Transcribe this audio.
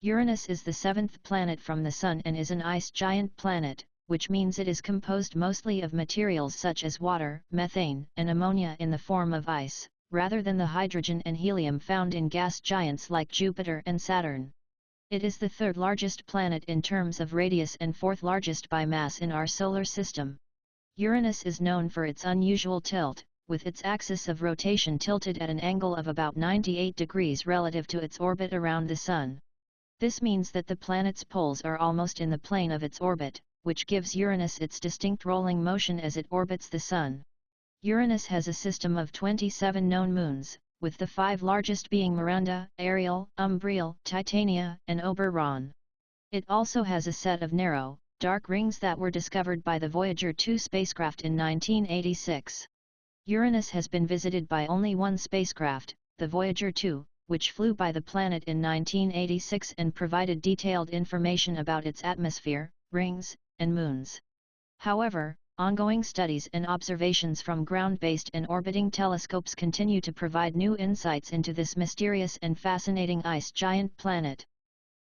Uranus is the seventh planet from the Sun and is an ice giant planet, which means it is composed mostly of materials such as water, methane, and ammonia in the form of ice, rather than the hydrogen and helium found in gas giants like Jupiter and Saturn. It is the third largest planet in terms of radius and fourth largest by mass in our solar system. Uranus is known for its unusual tilt, with its axis of rotation tilted at an angle of about 98 degrees relative to its orbit around the Sun. This means that the planet's poles are almost in the plane of its orbit, which gives Uranus its distinct rolling motion as it orbits the Sun. Uranus has a system of 27 known moons, with the five largest being Miranda, Ariel, Umbriel, Titania, and Oberon. It also has a set of narrow, dark rings that were discovered by the Voyager 2 spacecraft in 1986. Uranus has been visited by only one spacecraft, the Voyager 2, which flew by the planet in 1986 and provided detailed information about its atmosphere, rings, and moons. However, ongoing studies and observations from ground-based and orbiting telescopes continue to provide new insights into this mysterious and fascinating ice giant planet.